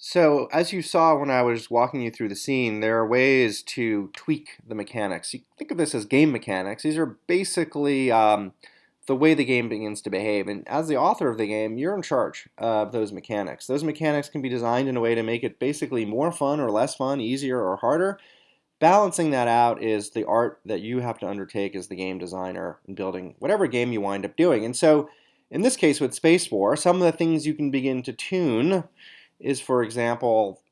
So, as you saw when I was walking you through the scene, there are ways to tweak the mechanics. You think of this as game mechanics. These are basically um, the way the game begins to behave. And as the author of the game, you're in charge of those mechanics. Those mechanics can be designed in a way to make it basically more fun or less fun, easier or harder. Balancing that out is the art that you have to undertake as the game designer in building whatever game you wind up doing. And so, in this case with Space War, some of the things you can begin to tune is, for example,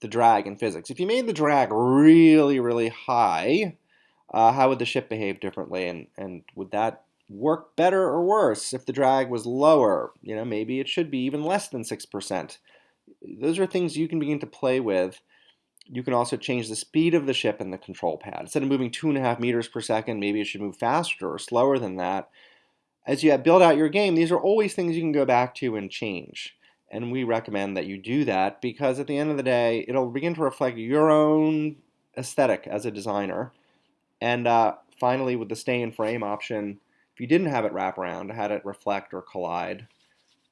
the drag in physics. If you made the drag really, really high, uh, how would the ship behave differently? And, and would that work better or worse if the drag was lower? You know, maybe it should be even less than 6%. Those are things you can begin to play with. You can also change the speed of the ship in the control pad. Instead of moving two and a half meters per second, maybe it should move faster or slower than that. As you build out your game, these are always things you can go back to and change. And we recommend that you do that because at the end of the day, it'll begin to reflect your own aesthetic as a designer. And uh, finally, with the stay in frame option, if you didn't have it wrap around, had it reflect or collide,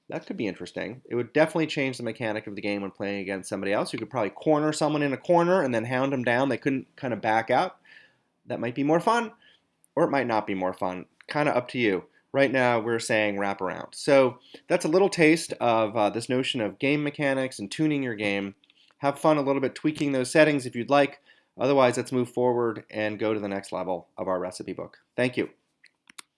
that could be interesting. It would definitely change the mechanic of the game when playing against somebody else. You could probably corner someone in a corner and then hound them down. They couldn't kind of back out. That might be more fun, or it might not be more fun. Kind of up to you. Right now, we're saying wrap around. So that's a little taste of uh, this notion of game mechanics and tuning your game. Have fun a little bit tweaking those settings if you'd like. Otherwise, let's move forward and go to the next level of our recipe book. Thank you.